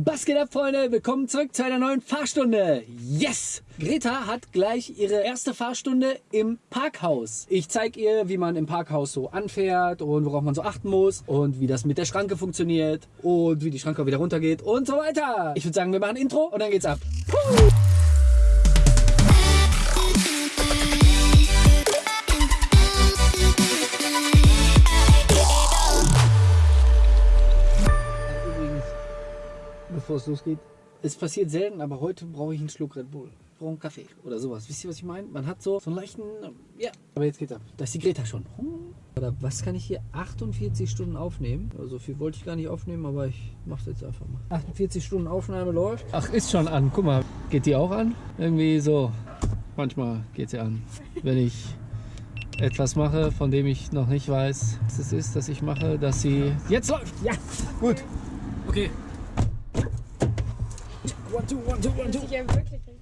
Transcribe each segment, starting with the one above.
Was geht ab, Freunde? Willkommen zurück zu einer neuen Fahrstunde. Yes! Greta hat gleich ihre erste Fahrstunde im Parkhaus. Ich zeige ihr, wie man im Parkhaus so anfährt und worauf man so achten muss und wie das mit der Schranke funktioniert und wie die Schranke wieder runtergeht und so weiter. Ich würde sagen, wir machen Intro und dann geht's ab. Puh. Bevor es losgeht, es passiert selten, aber heute brauche ich einen Schluck Red Bull. Ich brauche einen Kaffee oder sowas. Wisst ihr, was ich meine? Man hat so, so einen leichten, ja. Aber jetzt geht's ab. Da ist die Greta schon. Oder was kann ich hier 48 Stunden aufnehmen? Also so viel wollte ich gar nicht aufnehmen, aber ich mache es jetzt einfach mal. 48 Stunden Aufnahme läuft. Ach, ist schon an. Guck mal, geht die auch an? Irgendwie so. Manchmal geht sie an. Wenn ich etwas mache, von dem ich noch nicht weiß, was es ist, dass ich mache, dass sie jetzt läuft. Ja, gut. Okay. One, two, one, two, one, two. ja wirklich richtig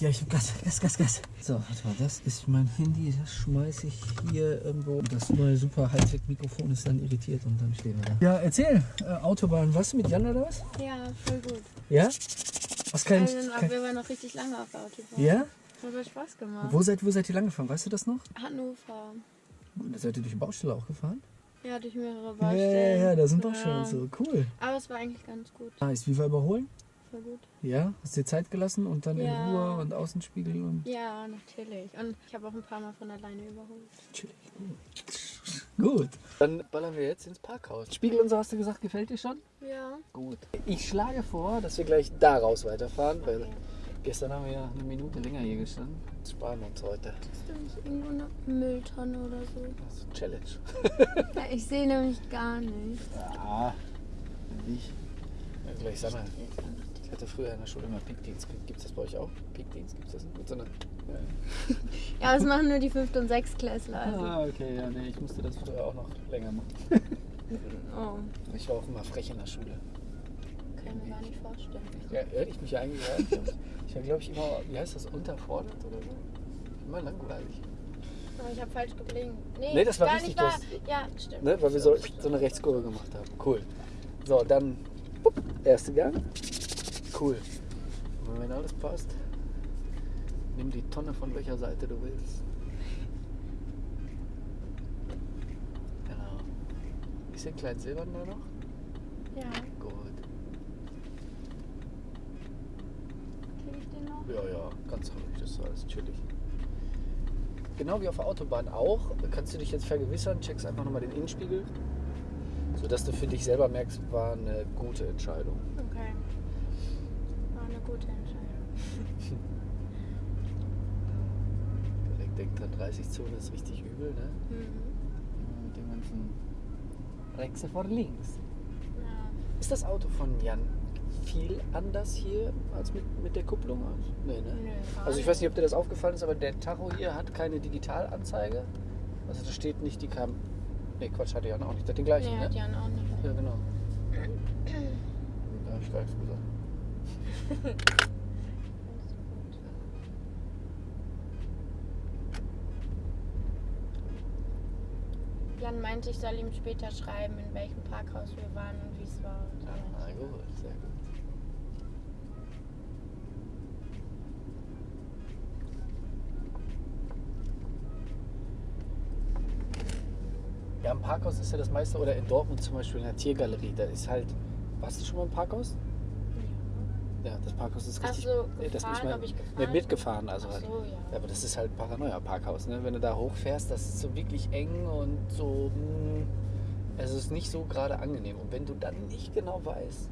Ja, ich hab Gas, Gas, Gas, Gas. So, warte mal, das ist mein Handy, das schmeiße ich hier irgendwo. Das neue super Hightech-Mikrofon ist dann irritiert und dann stehen wir da. Ja, erzähl, äh, Autobahn, was mit Jan oder was? Ja, voll gut. Ja? Was kann ich. wir waren noch richtig lange auf der Autobahn. ja? Hat voll Spaß gemacht. Wo seid, wo seid ihr lang gefahren? Weißt du das noch? Hannover. Da seid ihr durch die Baustelle auch gefahren? Ja, durch mehrere Ja, Baustellen. ja, ja, da sind Ja. Baustellen so. Cool. Aber es war eigentlich ganz gut. Nice, wie war überholen? Voll gut. Ja? Hast dir Zeit gelassen und dann Ja. in Ruhe und Außenspiegel und Ja, natürlich. Und ich habe auch ein paar Mal von alleine überholt. chillig. Gut. Dann ballern wir jetzt ins Parkhaus. Spiegel und so hast du gesagt, gefällt dir schon? Ja. Gut. Ich schlage vor, dass wir gleich daraus weiterfahren, weil gestern haben wir ja eine Minute länger hier gestanden. Das sparen wir uns heute. Ist da nicht irgendwo eine Mülltonne oder so? Das ist eine Challenge. Ja, ich sehe nämlich gar nicht. Ja, nicht. Ja, gleich sag mal, ich hatte früher in der Schule immer Pickdienst. Gibt es das bei euch auch? Pickdienst gibt es das so einer, ja. Ja, das machen nur die 5. und 6. Klässler. Also. Ah, okay, ja, nee, ich musste das früher auch noch länger machen. Oh, Ich war auch immer frech in der Schule. kann ich mir gar nicht vorstellen. Ja, ehrlich, mich ja eigentlich rein. Ich war, glaube ich, immer, wie heißt das, unterfordert oder so? Immer langweilig. Aber ich habe falsch geblinkt. Nee, Nee, das war gar richtig, nicht wahr. Ja, stimmt. Ne, weil wir so, so eine Rechtskurve gemacht haben. Cool. So, dann bupp, erste Gang. Cool. Und wenn alles passt, nimm die Tonne von welcher Seite du willst. Genau. Ist den kleinen Silbern da noch? Ja, Gut. kriege ich den noch? Ja, ja, ganz ruhig, das ist alles chillig. Genau wie auf der Autobahn auch, kannst du dich jetzt vergewissern, checkst einfach nochmal den Innenspiegel, sodass du für dich selber merkst, war eine gute Entscheidung. Gute Entscheidung. Direkt denkt dran, 30-Zone ist richtig übel, ne? Mhm. Mit dem ganzen Rexe vor links. Ja. Ist das Auto von Jan viel anders hier als mit, mit der Kupplung? Nee, ne? Gar Also ich weiß nicht, ob dir das aufgefallen ist, aber der Tacho hier hat keine Digitalanzeige. Also da steht nicht die Kam... Ne, Quatsch, hat Jan auch nicht. Der hat den gleichen, Nee, ne? hat Jan auch nicht. Ja, genau. Da habe ich gar nichts gesagt. Jan meinte, ich soll ihm später schreiben, in welchem Parkhaus wir waren und wie es war. Und so. Ah, gut, sehr gut. Ja, im Parkhaus ist ja das meiste, oder in Dortmund zum Beispiel in der Tiergalerie, da ist halt. Warst du schon mal im Parkhaus? Ja, das Parkhaus ist richtig. so, Nee, das gefahren, ich mein- ob ich Nee, gefahren mitgefahren, also Ach halt. so, ja. Ja, aber das ist halt ein Paranoia-Parkhaus, ne? Wenn du da hochfährst, das ist so wirklich eng und so. Mh, es ist nicht so gerade angenehm. Und wenn du dann nicht genau weißt,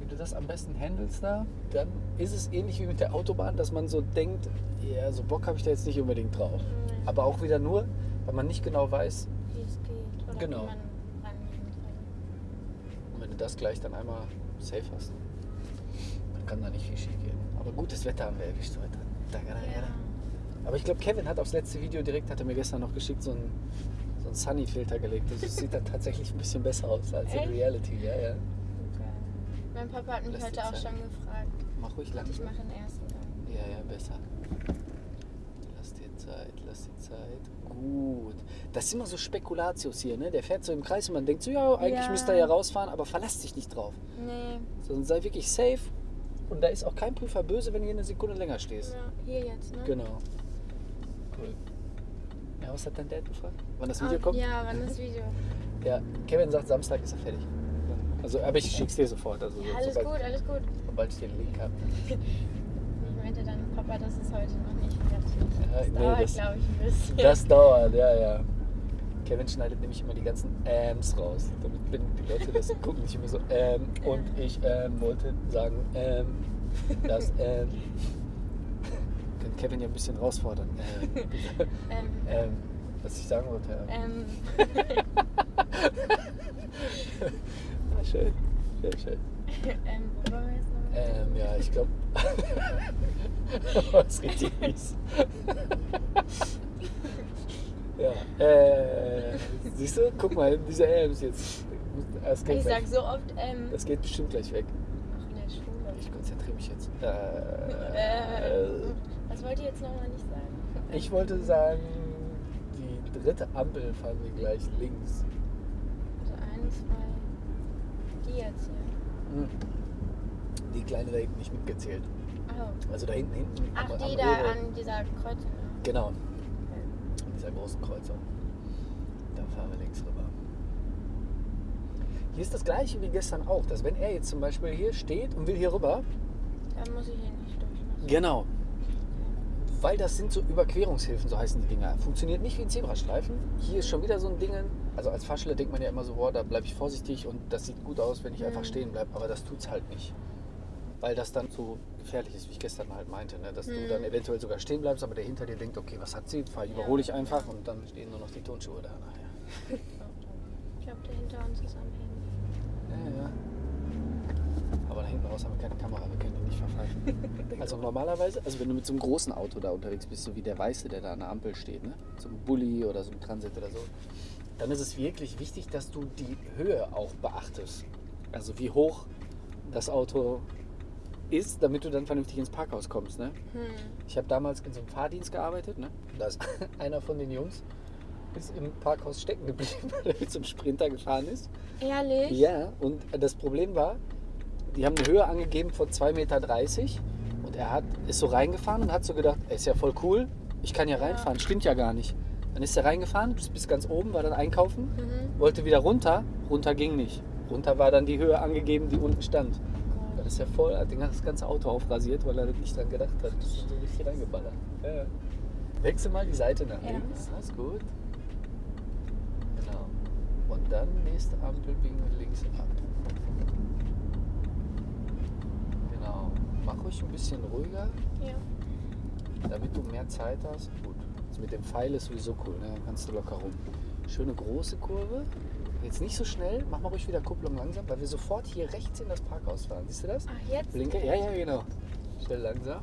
wie du das am besten handelst da, dann ist es ähnlich wie mit der Autobahn, dass man so denkt, ja, so Bock habe ich da jetzt nicht unbedingt drauf. Nee. Aber auch wieder nur, weil man nicht genau weiß, Wie es geht. Oder Genau. wie man und wenn du das gleich dann einmal safe hast, kann da nicht viel schief gehen. Aber gutes Wetter haben wir erwischt heute. Da, da, da, Ja. Aber ich glaube, Kevin hat aufs letzte Video direkt, hat er mir gestern noch geschickt, so einen, so einen Sunny-Filter gelegt. Das sieht dann tatsächlich ein bisschen besser aus als in Echt? Reality. Ja, ja. Okay. Mein Papa hat mich Lass heute dir auch Zeit. schon gefragt. Mach ruhig Und ich mache den ersten Gang. Ja, ja, besser. Lass dir Zeit. Lass die Zeit. Gut. Das ist immer so Spekulatius hier, ne? Der fährt so im Kreis und man denkt so, ja, eigentlich Ja. müsste er ja rausfahren, aber verlass dich nicht drauf. Nee. Sondern sei wirklich safe. Und da ist auch kein Prüfer böse, wenn du hier eine Sekunde länger stehst. Ja, hier jetzt, ne? Genau. Cool. Ja, was hat dein Dad gefragt? Wann das Video kommt? Ja, wann das Video? Ja, Kevin sagt, Samstag ist er fertig. Also, aber ich schick's dir sofort. Also, Ja, alles sobald, gut, alles gut. sobald ich den Link habe. Ich meinte dann, Papa, das ist heute noch nicht fertig. Ja, Das nee, dauert, glaube ich, ein bisschen. Das dauert, ja, ja. Kevin schneidet nämlich immer die ganzen Äms raus. Damit, wenn die Leute das gucken, nicht immer so, ähm, und ich ähm, wollte sagen, ähm, das, ähm. Können Kevin ja ein bisschen herausfordern. Ähm, ähm, ähm, was ich sagen wollte. Ähm. Ah, schön, sehr schön. ähm, wo waren wir jetzt noch? Ähm, ja, ich glaube. Was richtig mies. Ja, äh, siehst du? Guck mal, diese Ams jetzt. Das geht, ich sag so oft, ähm, das geht bestimmt gleich weg. ach, in der Schule. Ich konzentriere mich jetzt. Äh, Äh, was wollt ihr jetzt nochmal nicht sagen? ich wollte sagen, die dritte Ampel fahren wir gleich links. Also eins, zwei, die jetzt hier. Hm. Die kleine da hinten nicht mitgezählt. Oh. Also da hinten, hinten. Ach, am- die am da Rede. an dieser Kreuzung. Genau. Dieser großen Kreuzung. Da fahren wir links rüber. Hier ist das gleiche wie gestern auch, dass wenn er jetzt zum Beispiel hier steht und will hier rüber, Dann muss ich hier nicht durch. ne? genau, weil das sind so Überquerungshilfen, so heißen die Dinger. Funktioniert nicht wie ein Zebrastreifen. Hier ist schon wieder so ein Ding. Also als Fahrschüler denkt man ja immer so, boah, da bleibe ich vorsichtig und das sieht gut aus, wenn ich einfach Mhm. stehen bleibe. Aber das tut's halt nicht. Weil das dann so gefährlich ist, wie ich gestern halt meinte. Ne? Dass du Mhm. dann eventuell sogar stehen bleibst, aber der hinter dir denkt, okay, was hat sie? Fahr, überhole ich einfach und dann stehen nur noch die Tonschuhe da nachher. Ich glaube, der hinter uns ist am Handy. Ja, ja. Aber da hinten raus haben wir keine Kamera, wir können die nicht verfalten. Also normalerweise, also wenn du mit so einem großen Auto da unterwegs bist, so wie der Weiße, der da an der Ampel steht, ne? so einem Bulli oder so einem Transit oder so, dann ist es wirklich wichtig, dass du die Höhe auch beachtest. Also wie hoch das Auto ist, damit du dann vernünftig ins Parkhaus kommst. Ne? Hm. Ich habe damals in so einem Fahrdienst gearbeitet. Ne? Da ist einer von den Jungs ist im Parkhaus stecken geblieben, weil er mit so einem Sprinter gefahren ist. Ehrlich? Ja, und das Problem war, die haben eine Höhe angegeben von 2,30 Meter und er hat, ist so reingefahren und hat so gedacht, ist ja voll cool, ich kann ja Ja. reinfahren, stimmt ja gar nicht. Dann ist er reingefahren, bis, bis ganz oben, war dann einkaufen, Mhm. wollte wieder runter, runter ging nicht. Runter war dann die Höhe angegeben, die unten stand. Dann ist er voll, hat das ganze Auto aufrasiert, weil er nicht dran gedacht hat. Das ist so richtig reingeballert. Ja. ja. Wechsel mal die Seite nach Ja. links, das ist gut. Genau. Und dann nächste Ampel biegen wir links ab. Genau. Mach ruhig ein bisschen ruhiger, Ja. damit du mehr Zeit hast. Gut. Das mit dem Pfeil ist sowieso cool, ne? Dann kannst du locker rum. Schöne große Kurve. Jetzt nicht so schnell, mach mal ruhig wieder Kupplung langsam, weil wir sofort hier rechts in das Parkhaus fahren. Siehst du das? Ach, jetzt? Blinke, ja, ja, genau. Schnell langsam.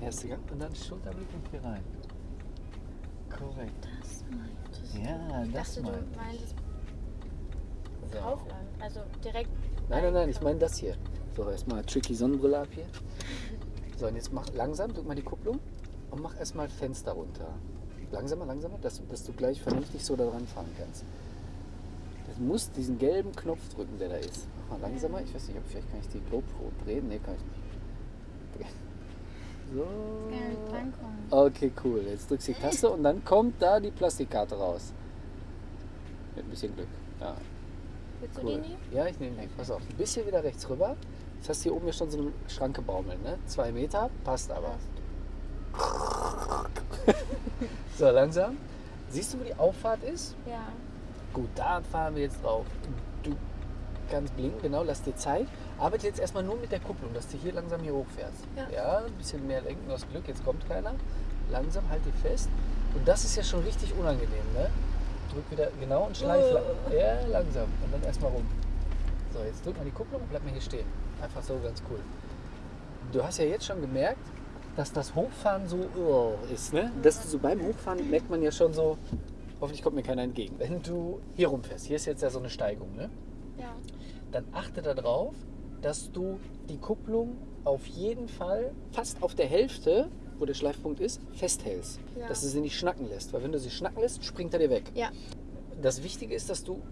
Erster Gang und dann Schulterblick und hier rein. Korrekt. Das meintest du. Ja, Ich das dachte, meinte du meintest So. Kaufland. Also direkt. Nein, nein, nein, ich meine das hier. So, erstmal tricky Sonnenbrille ab hier. So, und jetzt mach langsam, drück mal die Kupplung und mach erstmal Fenster runter. Langsamer, langsamer, dass, dass du gleich vernünftig so da dran fahren kannst. Du musst diesen gelben Knopf drücken, der da ist. Mach mal langsamer. Ich weiß nicht, ob vielleicht kann ich die GoPro drehen. Nee, kann ich nicht. So. Okay, cool. Jetzt drückst du die Taste und dann kommt da die Plastikkarte raus. Mit ein bisschen Glück. Ja, Willst du cool. die nehmen? Ja, ich nehme den. Pass auf, ein bisschen wieder rechts rüber. Jetzt hast du hier oben ja schon so eine Schranke baumeln, ne? Zwei Meter, passt aber. So, langsam. Siehst du, wo die Auffahrt ist? Ja. Gut, da fahren wir jetzt drauf. Du kannst blinken, genau, lass dir Zeit. Arbeite jetzt erstmal nur mit der Kupplung, dass du hier langsam hier hochfährst. Ja. ein bisschen mehr lenken, hast Glück, jetzt kommt keiner. Langsam, halt dich fest. Und das ist ja schon richtig unangenehm, ne? Drück wieder, genau, und schleif. Oh. Ja, langsam. Und dann erstmal rum. So, jetzt drück mal die Kupplung und bleib mal hier stehen. Einfach so, ganz cool. Du hast ja jetzt schon gemerkt, dass das Hochfahren so oh, ist, ne? Dass du so beim Hochfahren merkt man ja schon so, hoffentlich kommt mir keiner entgegen. Wenn du hier rumfährst, hier ist jetzt ja so eine Steigung, ne? Ja. Dann achte darauf, dass du die Kupplung auf jeden Fall fast auf der Hälfte wo der Schleifpunkt ist, festhältst. Ja. Dass du sie nicht schnacken lässt. Weil wenn du sie schnacken lässt, springt er dir weg. Ja. Das Wichtige ist, dass du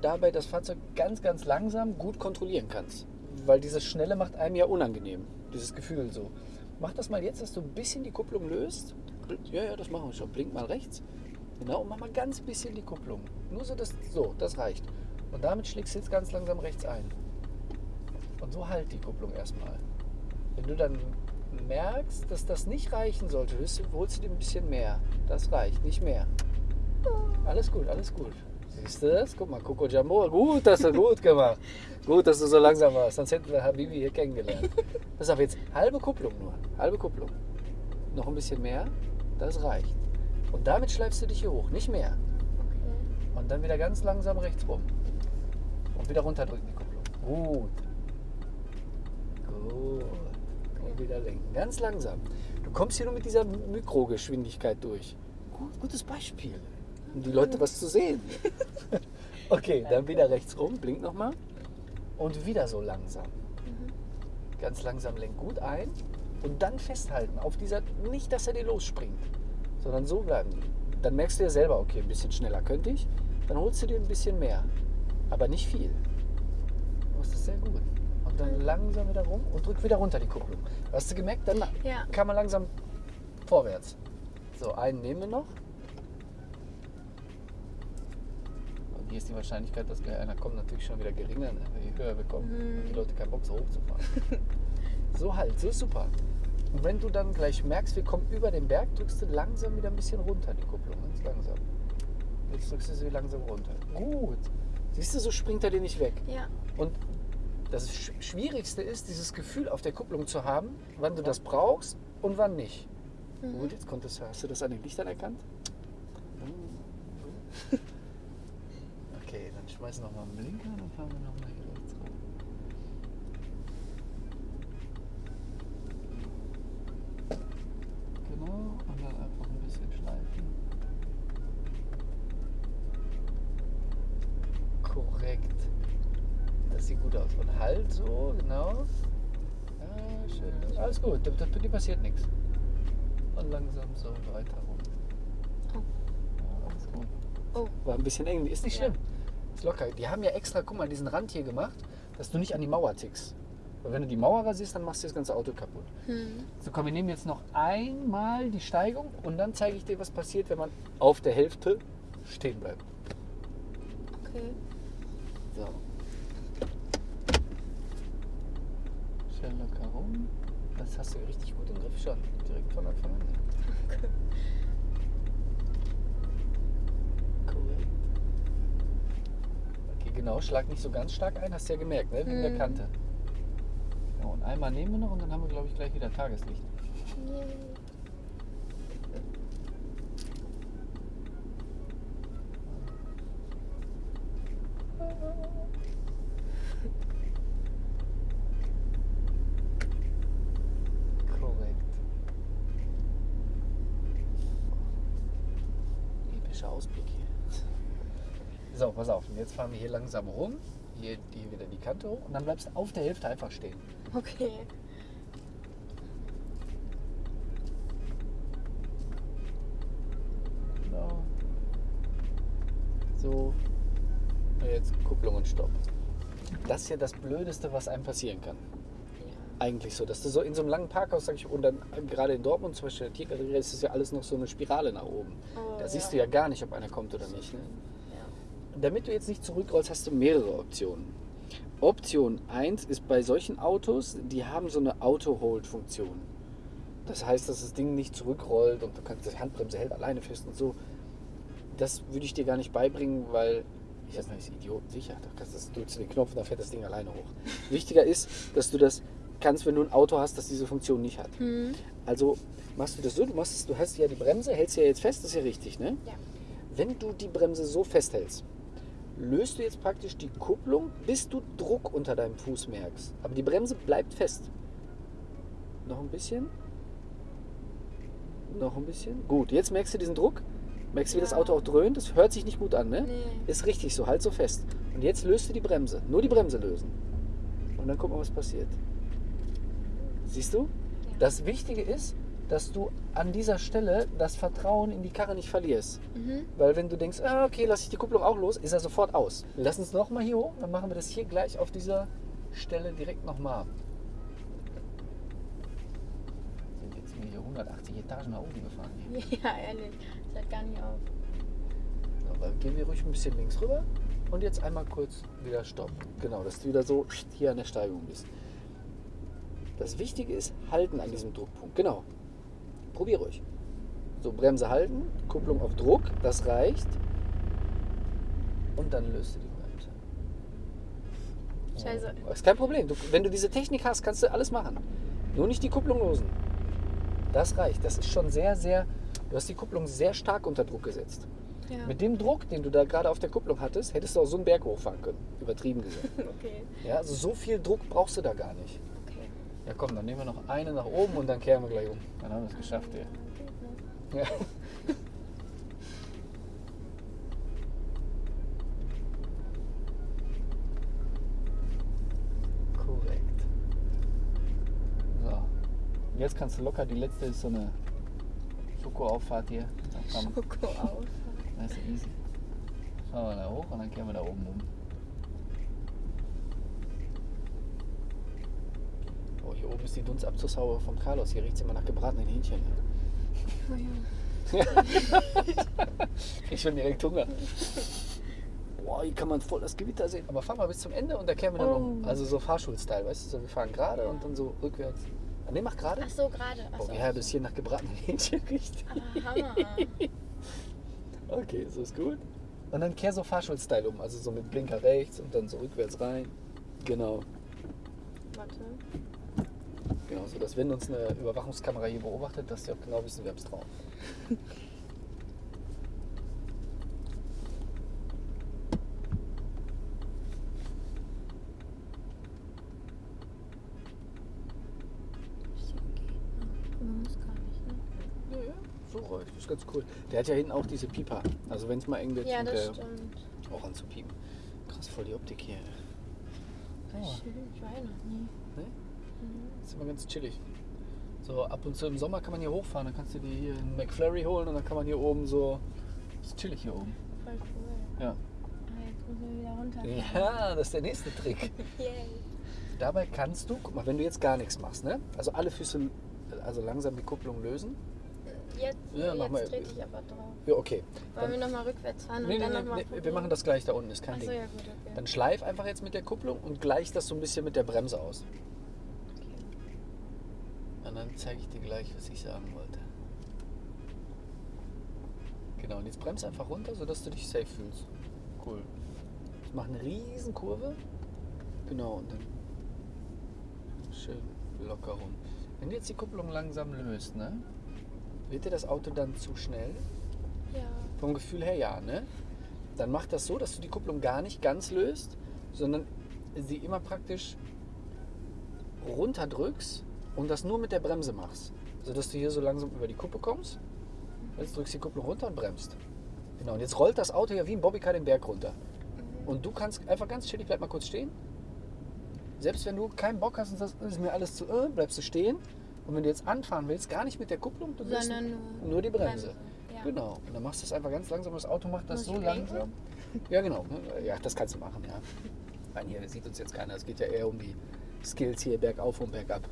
dabei das Fahrzeug ganz, ganz langsam gut kontrollieren kannst. Weil dieses Schnelle macht einem ja unangenehm. Dieses Gefühl so. Mach das mal jetzt, dass du ein bisschen die Kupplung löst. Ja, ja, das machen wir schon. Blink mal rechts. Genau, und mach mal ganz bisschen die Kupplung. Nur so, das, so, das reicht. Und damit schlägst du jetzt ganz langsam rechts ein. Und so halt die Kupplung erstmal. Wenn du dann merkst, dass das nicht reichen sollte, holst du, dir ein bisschen mehr. Das reicht, nicht mehr. Alles gut, alles gut. Siehst du das? Guck mal, Coco Jumbo, gut, das hast du gut gemacht. Gut, dass du so langsam warst, sonst hätten wir Habibi hier kennengelernt. Pass auf, jetzt halbe Kupplung nur, halbe Kupplung. Noch ein bisschen mehr, das reicht. Und damit schleifst du dich hier hoch, nicht mehr. Okay. Und dann wieder ganz langsam rechts rum. Und wieder runterdrücken die Kupplung. Gut. Gut. Und wieder lenken. Ganz langsam. Du kommst hier nur mit dieser Mikrogeschwindigkeit durch. Gut, gutes Beispiel. Um die Leute was zu sehen. Okay, dann wieder rechts rum. Blink nochmal. Und wieder so langsam. Ganz langsam lenk gut ein. Und dann festhalten auf dieser, nicht, dass er dir losspringt, sondern so bleiben. Dann merkst du ja selber, okay, ein bisschen schneller könnte ich. Dann holst du dir ein bisschen mehr. Aber nicht viel. Du machst das sehr gut. Und dann langsam wieder rum und drück wieder runter die Kupplung. Hast du gemerkt? Dann Ja. kann man langsam vorwärts. So, einen nehmen wir noch. Und hier ist die Wahrscheinlichkeit, dass gleich einer kommt, natürlich schon wieder geringer, ne? je höher wir kommen. Mhm. Die Leute keinen Bock, so hoch zu fahren. so halt, so ist super. Und wenn du dann gleich merkst, wir kommen über den Berg, drückst du langsam wieder ein bisschen runter die Kupplung, ganz langsam. Jetzt drückst du sie langsam runter. Gut. Siehst du, so springt er dir nicht weg. Ja. Und das Sch- Schwierigste ist, dieses Gefühl auf der Kupplung zu haben, wann du das brauchst und wann nicht. Mhm. Gut, jetzt konntest, hast du das an den Lichtern erkannt? Mhm. Okay, dann schmeiß noch mal einen Blinker, dann fahren wir noch mal hier rum. Genau, und dann einfach ein bisschen schleifen. Korrekt. Das sieht gut aus. Und halt so, genau. Ja, schön. Alles gut, da, da, dir passiert nichts. Und langsam so weiter rum. Oh. Ja, alles gut. Oh. War ein bisschen eng, ist nicht Ja. schlimm. Ist locker. Die haben ja extra, guck mal, diesen Rand hier gemacht, dass du nicht an die Mauer tickst. Wenn du die Mauer rasierst, dann machst du das ganze Auto kaputt. Hm. So, komm, wir nehmen jetzt noch einmal die Steigung und dann zeige ich dir, was passiert, wenn man auf der Hälfte stehen bleibt. Okay. So. Schön locker rum. Das hast du richtig gut im Griff schon. Direkt von Anfang an. Okay. Korrekt. Okay, genau. Schlag nicht so ganz stark ein. Hast du ja gemerkt, ne? Wegen der Mhm. Kante. Einmal nehmen wir noch und dann haben wir, glaube ich, gleich wieder Tageslicht. Korrekt. Epischer Ausblick hier. So, pass auf. Jetzt fahren wir hier langsam rum. Hier, hier wieder die Kante hoch. Und dann bleibst du auf der Hälfte einfach stehen. Okay. Genau. So. Und jetzt Kupplung und Stopp. Das ist ja das Blödeste, was einem passieren kann. Eigentlich so, dass du so in so einem langen Parkhaus, sag ich, und dann gerade in Dortmund zum Beispiel, der Tiergalerie, ist das ja alles noch so eine Spirale nach oben. Oh, Da siehst ja. du ja gar nicht, ob einer kommt oder nicht. Ne? Damit du jetzt nicht zurückrollst, hast du mehrere Optionen. Option 1 ist bei solchen Autos, die haben so eine Auto-Hold-Funktion. Das heißt, dass das Ding nicht zurückrollt und du kannst die Handbremse hält alleine fest und so. Das würde ich dir gar nicht beibringen, weil ich ist Idioten sicher. Da kannst du, das- drückst du den Knopf und dann fährt das Ding alleine hoch. Wichtiger ist, dass du das kannst, wenn du ein Auto hast, das diese Funktion nicht hat. Hm. Also machst du das so, du, machst du hast ja die Bremse, hältst sie ja jetzt fest, das ist ja richtig, ne? Ja. Wenn du die Bremse so festhältst, löst du jetzt praktisch die Kupplung, bis du Druck unter deinem Fuß merkst. Aber die Bremse bleibt fest. Noch ein bisschen. Noch ein bisschen. Gut, jetzt merkst du diesen Druck. Merkst du, wie das Ja. Auto auch dröhnt? Das hört sich nicht gut an, ne? Nee. Ist richtig so, halt so fest. Und jetzt löst du die Bremse. Nur die Bremse lösen. Und dann guck mal, was passiert. Siehst du? Das Wichtige ist, dass du an dieser Stelle das Vertrauen in die Karre nicht verlierst. Mhm. Weil wenn du denkst, ah, okay, lasse ich die Kupplung auch los, ist er sofort aus. Wir lassen es nochmal hier hoch, dann machen wir das hier gleich auf dieser Stelle direkt nochmal. Sind jetzt hier 180 Etagen nach oben gefahren. Hier. Ja, ehrlich. Das hört gar nicht auf. Dann gehen wir ruhig ein bisschen links rüber und jetzt einmal kurz wieder Stopp. Genau, dass du wieder so hier an der Steigung bist. Das Wichtige ist, halten an diesem Druckpunkt. Genau. Probier ruhig. So, Bremse halten, Kupplung auf Druck, das reicht. Und dann löst du die Bremse. Scheiße. Oh, ist kein Problem. Du, wenn du diese Technik hast, kannst du alles machen. Nur nicht die Kupplung losen. Das reicht. Das ist schon sehr, sehr. Du hast die Kupplung sehr stark unter Druck gesetzt. Ja. Mit dem Druck, den du da gerade auf der Kupplung hattest, hättest du auch so einen Berg hochfahren können. Übertrieben gesagt. Okay. Ja, also so viel Druck brauchst du da gar nicht. Ja komm, dann nehmen wir noch eine nach oben und dann kehren wir gleich um. Dann haben wir es geschafft hier. Ja. Korrekt. So. Jetzt kannst du locker, die letzte ist so eine Schokoauffahrt hier. Da kann man- Schoko auf. Das ist easy. Fahren wir da hoch und dann kehren wir da oben um. Oh, hier oben ist die Dunstabzugshaube vom Carlos. Hier riecht es immer nach gebratenen Hähnchen. Oh ja. Ich schon direkt Hunger. Boah, hier kann man voll das Gewitter sehen. Aber fahren wir bis zum Ende und da kehren wir dann um. Oh. Also so Fahrschulstyle, weißt du? So, wir fahren gerade und dann so rückwärts. Ah, Ne, mach gerade. Ach so, gerade. Boah, so. wie herb es hier nach gebratenen Hähnchen riecht. Ah, Hammer. Okay, so ist gut. Und dann kehr so Fahrschulstyle um. Also so mit Blinker rechts und dann so rückwärts rein. Genau. Warte. Genau, so dass wenn uns eine Überwachungskamera hier beobachtet, dass die auch genau wissen, wer es drauf. Ne? Das ist ganz cool. Der hat ja hinten auch diese Pieper. Also wenn es mal eng wird, Ja, das der stimmt. auch an zu piepen. Krass, voll die Optik hier. Oh. Ich war ja noch nie. Ne? Das ist immer ganz chillig. So ab und zu im Sommer kann man hier hochfahren. Dann kannst du dir hier einen McFlurry holen und dann kann man hier oben so. Ist chillig hier oben. Voll cool. Ja. Ah, jetzt müssen wir wieder runter. Ja, das ist der nächste Trick. Yay. Dabei kannst du, guck mal, wenn du jetzt gar nichts machst, ne? Also alle Füße, also langsam die Kupplung lösen. Jetzt, Ja, jetzt mal. trete ich aber drauf. Ja, okay. Wollen wir Dann, nochmal rückwärts fahren und nee, dann nee, nochmal nee, wir machen das gleich da unten, ist kein Achso, Ding. ja gut, okay. Dann schleif einfach jetzt mit der Kupplung und gleich das so ein bisschen mit der Bremse aus. Zeige ich dir gleich, was ich sagen wollte. Genau, und jetzt bremst einfach runter, sodass du dich safe fühlst. Cool. Ich mache eine riesen Kurve. Genau, und dann schön locker rum. Wenn du jetzt die Kupplung langsam löst, ne? Wird dir das Auto dann zu schnell? Ja. Vom Gefühl her ja, ne? Dann mach das so, dass du die Kupplung gar nicht ganz löst, sondern sie immer praktisch runterdrückst und das nur mit der Bremse machst. Sodass du hier so langsam über die Kuppe kommst. Jetzt drückst du die Kupplung runter und bremst. Genau, und jetzt rollt das Auto ja wie ein Bobbycar den Berg runter. Mhm. Und du kannst einfach ganz chillig, bleib mal kurz stehen. Selbst wenn du keinen Bock hast und sagst, ist mir alles zu, äh, bleibst du stehen. Und wenn du jetzt anfahren willst, gar nicht mit der Kupplung, du willst Sondern nur, nur die Bremse. Ja. Genau. Und dann machst du es einfach ganz langsam. Das Auto macht das Muss so langsam. Ja, genau. Ja, das kannst du machen, ja. Nein, hier sieht uns jetzt keiner. Es geht ja eher um die Skills hier bergauf und bergab.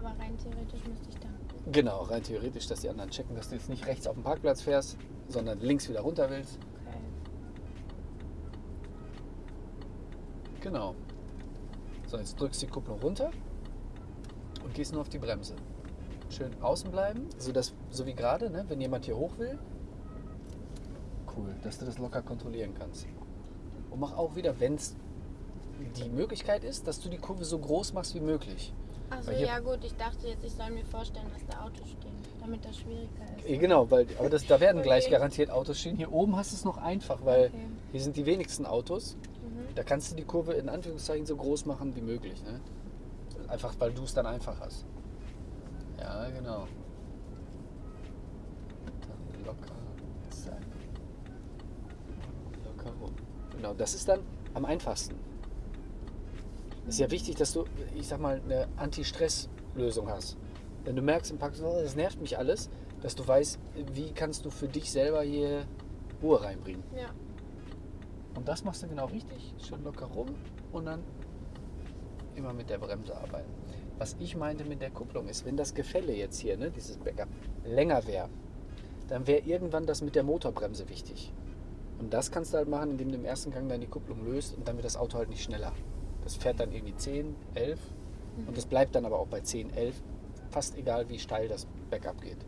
Aber rein theoretisch müsste ich dann. Genau, rein theoretisch, dass die anderen checken, dass du jetzt nicht rechts auf dem Parkplatz fährst, sondern links wieder runter willst. Okay. Genau. So, jetzt drückst du die Kupplung runter und gehst nur auf die Bremse. Schön außen bleiben, sodass, so wie gerade, ne, wenn jemand hier hoch will. Cool, dass du das locker kontrollieren kannst. Und mach auch wieder, wenn es die Möglichkeit ist, dass du die Kurve so groß machst wie möglich. Achso, ja gut, ich dachte jetzt, ich soll mir vorstellen, dass da Autos stehen, damit das schwieriger ist. Eh, Genau, weil, aber das, da werden gleich Okay. garantiert Autos stehen. Hier oben hast du es noch einfach, weil Okay. hier sind die wenigsten Autos. Mhm. Da kannst du die Kurve in Anführungszeichen so groß machen wie möglich. Ne? Einfach weil du es dann einfach hast. Ja, genau. Dann locker sein. Locker rum. Genau, das ist dann am einfachsten. Es ist ja wichtig, dass du, ich sag mal, eine Anti-Stress-Lösung hast. wenn du merkst im Park, oh, das nervt mich alles, dass du weißt, wie kannst du für dich selber hier Ruhe reinbringen. Ja. Und das machst du genau richtig, schön locker rum und dann immer mit der Bremse arbeiten. Was ich meinte mit der Kupplung ist, wenn das Gefälle jetzt hier, ne, dieses Backup, länger wäre, dann wäre irgendwann das mit der Motorbremse wichtig. Und das kannst du halt machen, indem du im ersten Gang dann die Kupplung löst und dann wird das Auto halt nicht schneller. Das fährt dann irgendwie 10, 11 und das bleibt dann aber auch bei 10, 11, fast egal wie steil das Backup geht.